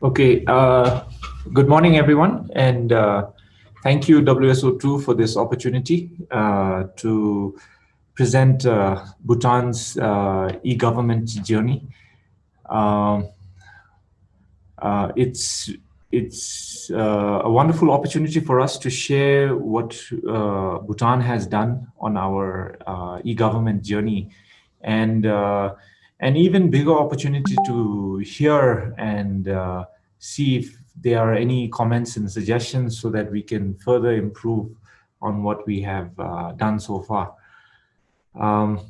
Okay, uh, good morning, everyone, and uh, thank you, WSO2, for this opportunity uh, to present uh, Bhutan's uh, e-government journey. Um, uh, it's it's a wonderful opportunity for us to share what Bhutan has done on our e-government journey, and an even bigger opportunity to hear and uh, see if there are any comments and suggestions so that we can further improve on what we have uh, done so far. Um,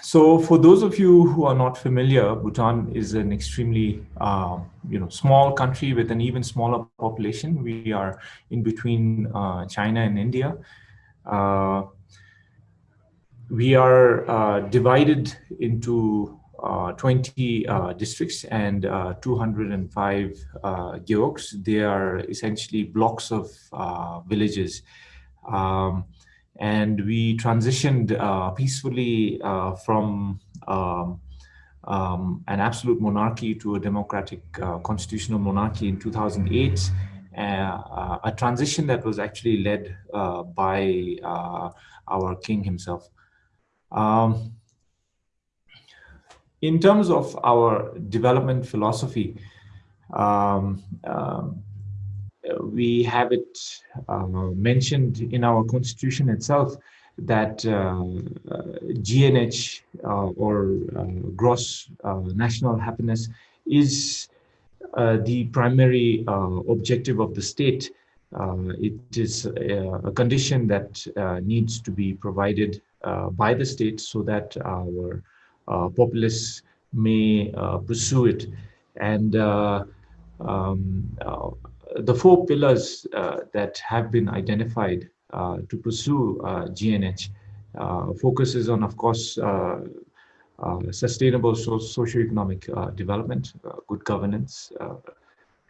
so for those of you who are not familiar, Bhutan is an extremely uh, you know, small country with an even smaller population. We are in between uh, China and India. We are uh, divided into uh, 20 uh, districts and uh, 205 uh, gewogs. They are essentially blocks of uh, villages. Um, and we transitioned peacefully from um, um, an absolute monarchy to a democratic constitutional monarchy in 2008. a transition that was actually led by our king himself. Um, in terms of our development philosophy, um, um, we have it uh, mentioned in our constitution itself that uh, GNH uh, or uh, gross uh, national happiness is uh, the primary objective of the state. it is a, a condition that needs to be provided by the state so that our uh, populace may uh, pursue it. And um, the four pillars that have been identified to pursue GNH focuses on, of course, uh, sustainable so socio-economic uh, development, uh, good governance,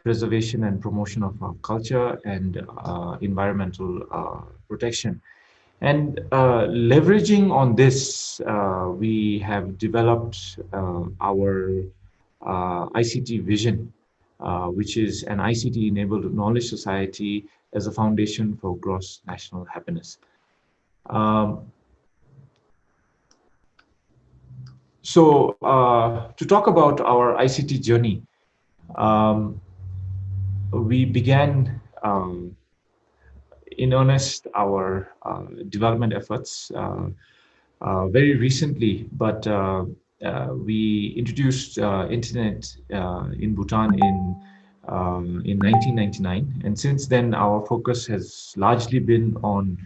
preservation and promotion of our culture, and environmental protection. And uh, leveraging on this, uh, we have developed uh, our ICT vision, uh, which is an ICT-enabled knowledge society as a foundation for gross national happiness. Um, so uh, to talk about our ICT journey, um, we began um, in earnest our uh, development efforts uh, uh, very recently, but we introduced internet in Bhutan in um, in 1999, and since then our focus has largely been on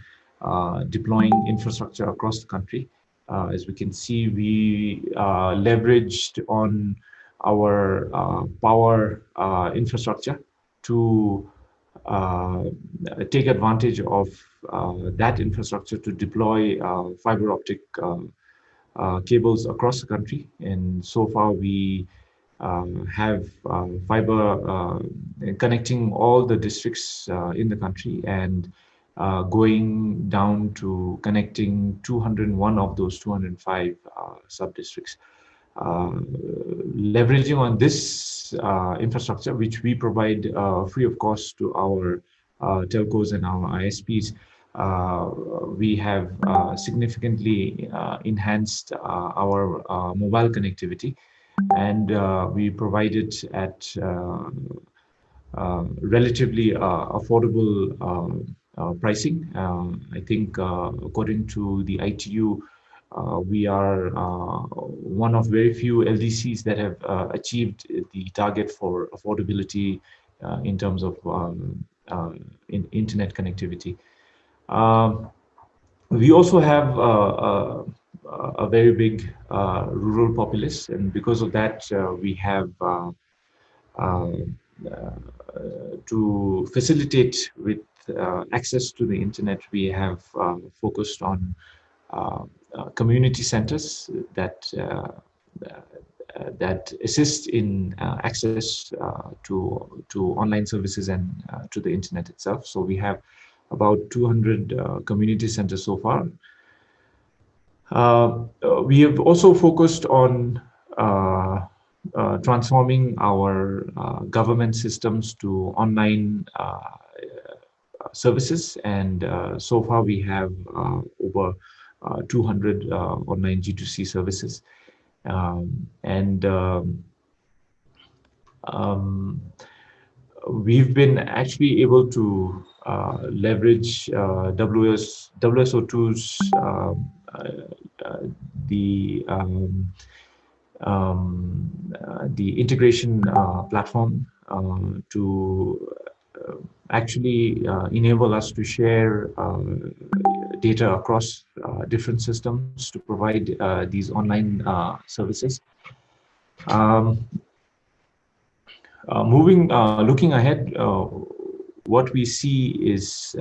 deploying infrastructure across the country. Uh, as we can see, we uh, leveraged on our uh, power infrastructure to uh, take advantage of uh, that infrastructure to deploy uh, fiber optic cables across the country. And so far we have fiber connecting all the districts in the country and uh, going down to connecting 201 of those 205 uh, sub-districts. Uh, leveraging on this uh, infrastructure, which we provide uh, free of cost to our telcos and our ISPs, we have significantly enhanced our mobile connectivity and we provide it at relatively affordable uh, pricing. Um, I think uh, according to the ITU, uh, we are uh, one of very few LDCs that have uh, achieved the target for affordability in terms of um, in internet connectivity. Um, we also have a, very big rural populace, and because of that, we have to facilitate with uh, access to the internet, we have uh, focused on uh, uh, Uh, uh, community centers that uh, uh that assist in access to to online services and to the internet itself. So we have about 200 community centers so far. we have also focused on uh, transforming our uh, government systems to online uh, services. And so far we have over 200 online G2C services. Um, and um, um, we've been actually able to uh, leverage uh, WS, WSO2's um, uh, the um, um, uh, the integration uh, platform uh, to actually enable us to share data across different systems to provide these online services. Um, moving, looking ahead, what we see is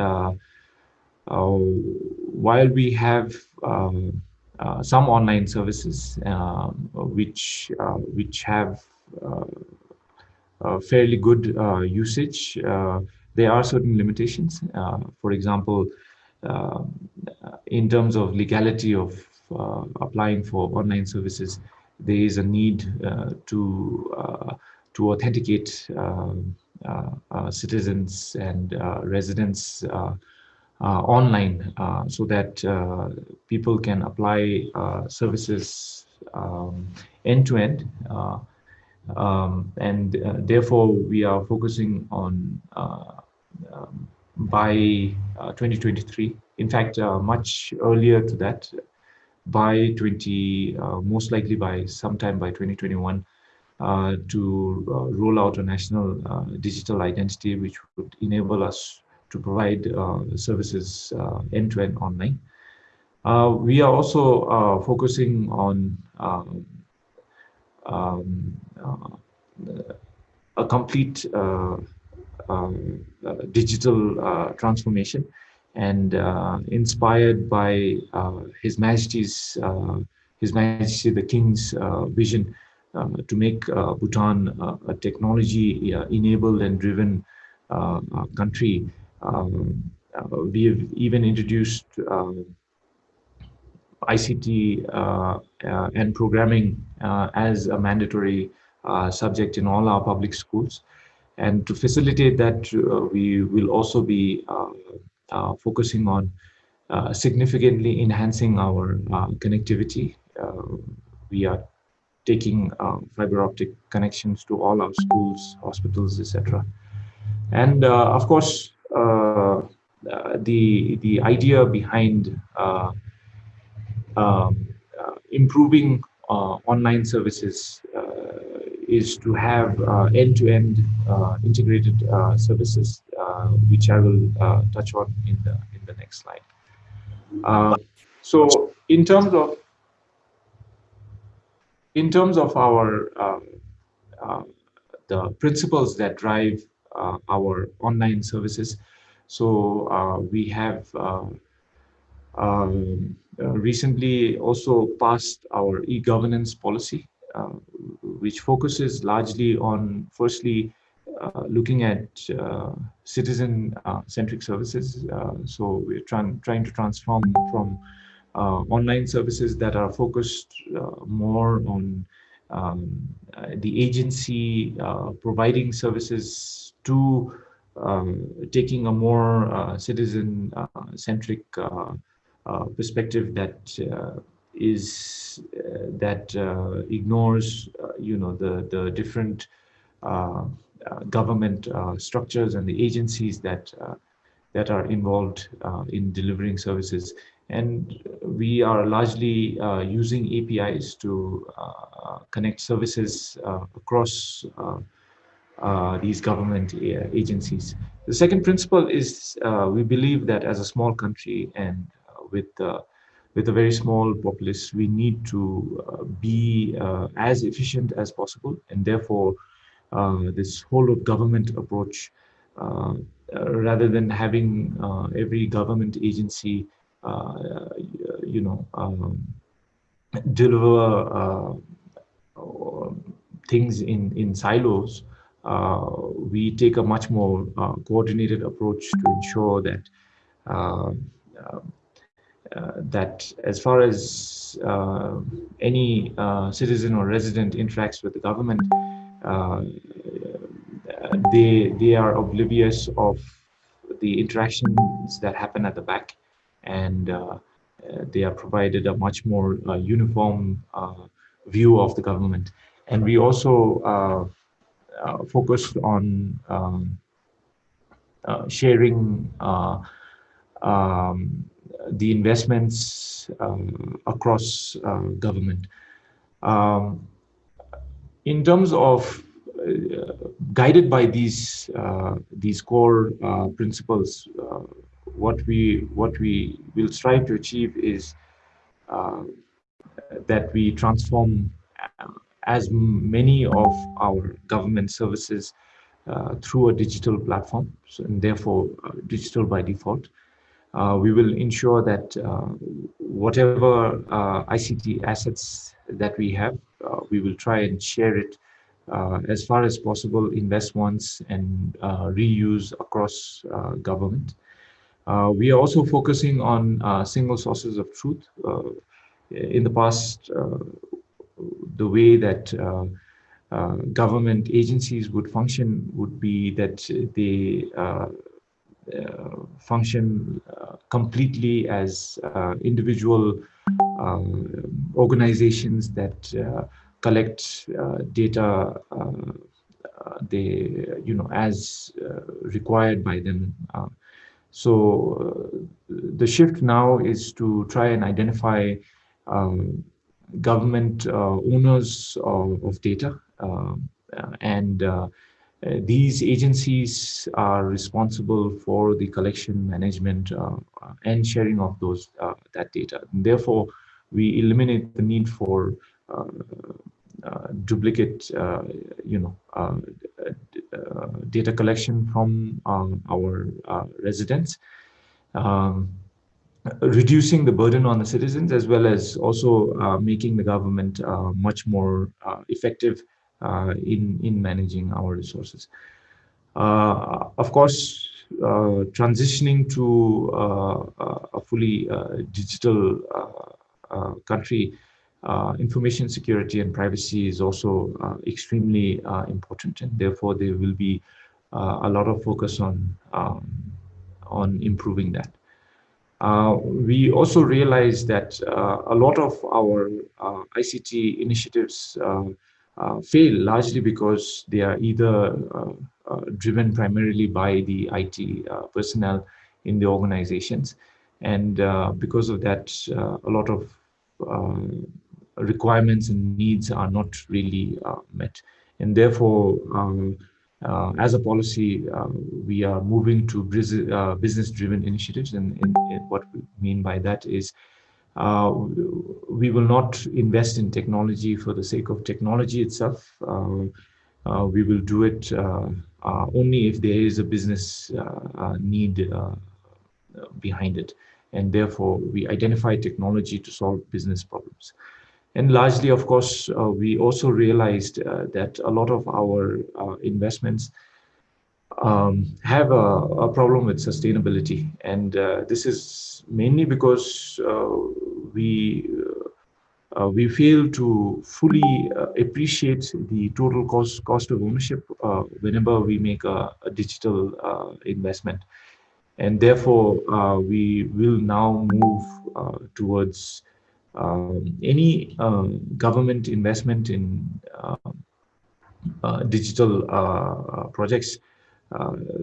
while we have um, uh, some online services um, which uh, which have uh, fairly good usage. There are certain limitations. for example, in terms of legality of applying for online services, there is a need to to authenticate um, uh, uh, citizens and uh, residents uh, online uh, so that uh, people can apply services um, end to end. Um, and therefore, we are focusing on um, by 2023. In fact, much earlier to that, by 20, uh, most likely by sometime by 2021, uh, to uh, roll out a national digital identity, which would enable us to provide uh, services uh, end-to-end -end online. Uh, we are also focusing on um, um a complete um, digital transformation and inspired by His Majesty's His Majesty the King's vision uh, to make uh, Bhutan uh, a technology-enabled and driven country um, uh, we have even introduced um, ICT uh, uh, and programming as a mandatory subject in all our public schools. And to facilitate that, we will also be focusing on significantly enhancing our connectivity. we are taking uh, fiber optic connections to all our schools, hospitals, etc. And uh, of course, uh, uh, the the idea behind uh, um, improving online services is to have end-to-end -end, integrated services, which I will touch on in the in the next slide. so, in terms of in terms of our uh, uh, the principles that drive uh, our online services. So uh, we have uh, um, recently also passed our e-governance policy, which focuses largely on, firstly, uh, looking at uh, citizen-centric uh, services. so we're trying trying to transform from online services that are focused more on um, the agency providing services to um, taking a more uh, citizen-centric uh, uh, perspective that is that ignores, you know, the the different government structures and the agencies that that are involved in delivering services and we are largely uh, using APIs to uh, connect services uh, across uh, these government uh, agencies. The second principle is uh, we believe that as a small country and uh, with with a very small populace, we need to uh, be uh, as efficient as possible, and therefore uh, this whole of government approach, rather than having every government agency, you know, um, deliver things in in silos uh, we take a much more uh, coordinated approach to ensure that uh, that as far as any citizen or resident interacts with the government, they they are oblivious of the interactions that happen at the back. And uh, they are provided a much more uh, uniform uh, view of the government. And we also focused on um, sharing um, the investments um, across government um, in terms of uh, guided by these uh, these core uh, principles, what we what we will strive to achieve is that we transform as many of our government services uh, through a digital platform, so, and therefore uh, digital by default. Uh, we will ensure that whatever ICT assets that we have, we will try and share it uh, as far as possible invest once and uh, reuse across uh, government. Uh, we are also focusing on uh, single sources of truth. Uh, in the past, the way that government agencies would function would be that they function completely as individual organizations that collect uh, data uh, uh, they you know as required by them. So the shift now is to try and identify um, government owners of, of data um, and uh, these agencies are responsible for the collection, management, uh, and sharing of those uh, that data. And therefore, we eliminate the need for uh, duplicate, uh, you know, uh, data collection from um, our residents. Um, reducing the burden on the citizens as well as also uh, making the government uh, much more uh, effective in in managing our resources. of course, transitioning to a fully digital country uh, information security and privacy is also uh, extremely uh, important and therefore there will be uh, a lot of focus on um, on improving that. Uh, we also realize that uh, a lot of our ICT initiatives fail largely because they are either driven primarily by the IT personnel in the organizations and because of that a lot of um, requirements and needs are not really uh, met. And therefore, um, uh, as a policy, uh, we are moving to uh, business-driven initiatives. And, and, and, what we mean by that is uh, we will not invest in technology for the sake of technology itself. Uh, we will do it only if there is a business need behind it. And therefore, we identify technology to solve business problems. And largely, of course, uh, we also realized uh, that a lot of our uh, investments um, have a, a, problem with sustainability. And uh, this is mainly because uh, we uh, we fail to fully appreciate the total cost cost of ownership whenever we make a, a digital investment. And therefore, we will now move towards um, any government investment in uh, uh, digital uh, projects uh,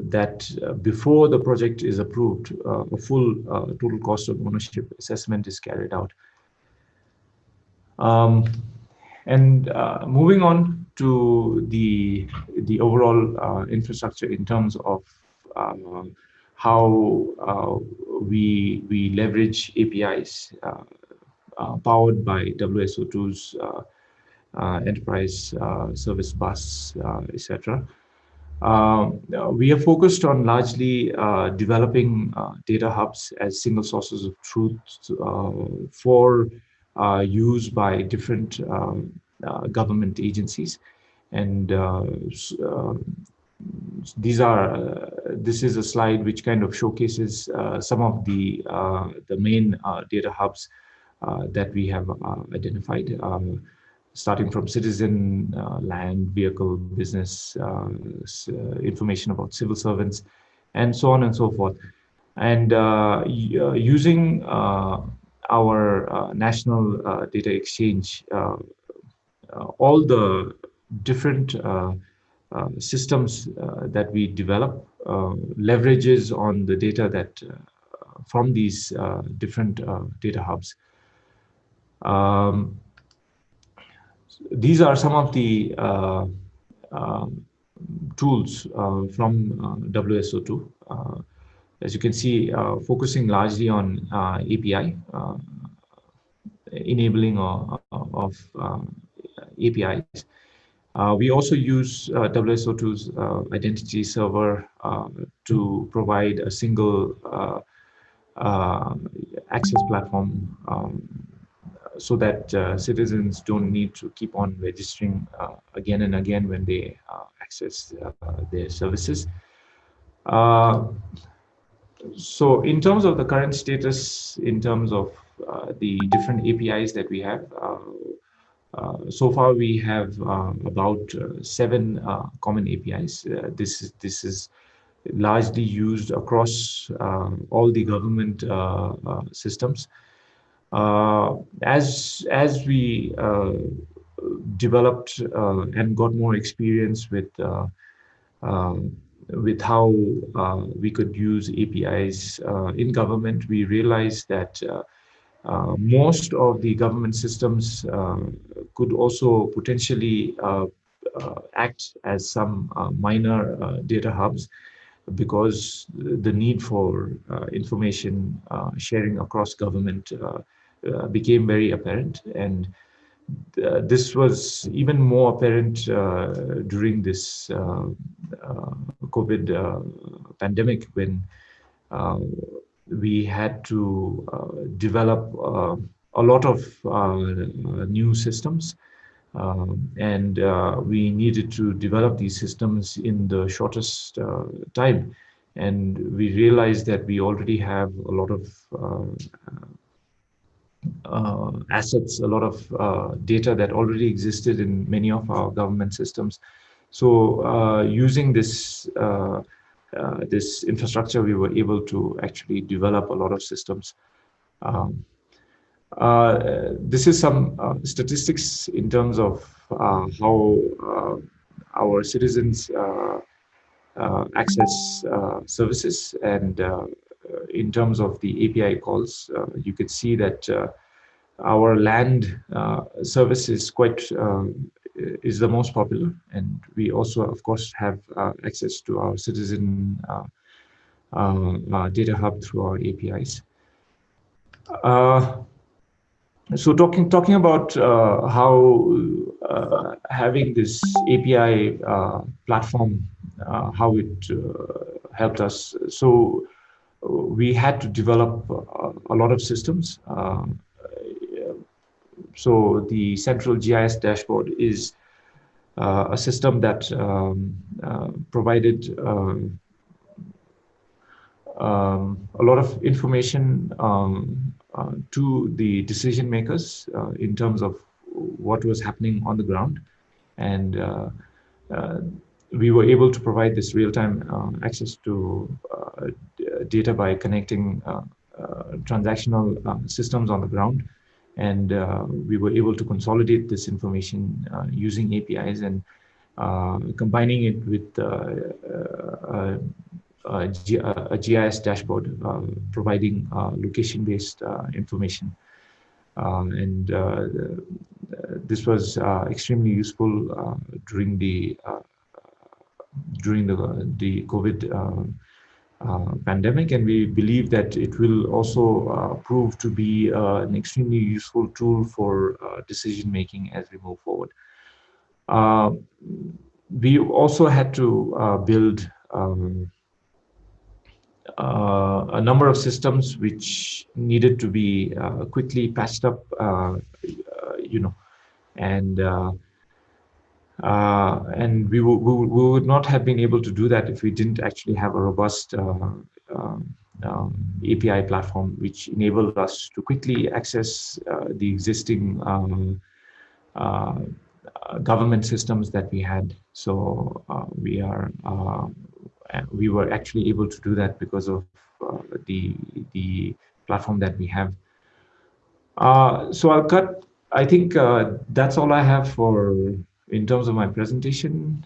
that uh, before the project is approved, uh, a full total cost of ownership assessment is carried out. Um, and moving on to the the overall infrastructure in terms of how we we leverage APIs uh, powered by WSO2's uh, uh, enterprise service bus, etc. Um, we are focused on largely uh, developing uh, data hubs as single sources of truth uh, for use by different um, government agencies. And these are uh, this is a slide which kind of showcases uh, some of the uh, the main data hubs that we have identified um, starting from citizen, uh, land, vehicle, business, uh, uh, information about civil servants, and so on and so forth. And using our national data exchange, all the different uh, systems uh, that we develop uh, leverages on the data that from these different data hubs. Um, these are some of the um, tools from WSO2 as you can see, uh, focusing largely on uh, API, uh, enabling of APIs. Uh, we also use uh, WSO2's uh, identity server uh, to provide a single uh, uh, access platform um, so that uh, citizens don't need to keep on registering uh, again and again when they uh, access their services. so in terms of the current status, in terms of the different APIs that we have, uh, so far, we have uh, about uh, seven common APIs. this is this is largely used across um, all the government systems. As as we developed and got more experience with with how uh, we could use APIs uh, in government, we realized that uh, uh, most of the government systems uh, could also potentially uh, act as some minor data hubs because the need for information sharing across government became very apparent and uh, this was even more apparent uh, during this uh, COVID pandemic when we had to uh, develop uh, a lot of uh, new systems. Um, and we needed to develop these systems in the shortest time. And we realized that we already have a lot of uh, assets, a lot of uh, data that already existed in many of our government systems. So uh, using this uh, this infrastructure, we were able to actually develop a lot of systems. Um, uh, this is some uh, statistics in terms of uh, how uh, our citizens access services and in terms of the API calls, you can see that our land service is quite um, is the most popular. And we also, of course, have uh, access to our citizen uh, uh, uh data hub through our APIs. Uh, so talking talking about uh, how having this API platform, how it helped us. So we had to develop a lot of systems. So the central GIS dashboard is uh, a system that um, uh, provided um, um, a lot of information um, uh, to the decision makers uh, in terms of what was happening on the ground. And uh, uh, we were able to provide this real-time access to data by connecting uh, uh, transactional um, systems on the ground and uh, we were able to consolidate this information uh, using APIs and uh, combining it with uh, a, GIS dashboard, providing location-based information. Um, and this was extremely useful during the during the the COVID um, uh, pandemic and we believe that it will also uh, prove to be uh, an extremely useful tool for uh, decision making as we move forward. Uh, we also had to uh, build um, a number of systems which needed to be quickly patched up, you know, and Uh, and we, we, we, would not have been able to do that if we didn't actually have a robust uh, um, um, API platform, which enabled us to quickly access uh, the existing um, uh, government systems that we had. So uh, we are uh, we were actually able to do that because of the the platform that we have. so I'll cut. I think that's all I have for in terms of my presentation.